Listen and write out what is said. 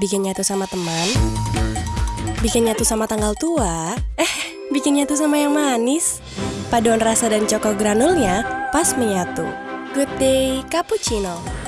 bikin nyatu sama teman, bikin nyatu sama tanggal tua, eh, bikin nyatu sama yang manis. Paduan rasa dan coko granulnya pas menyatu. Good day, cappuccino.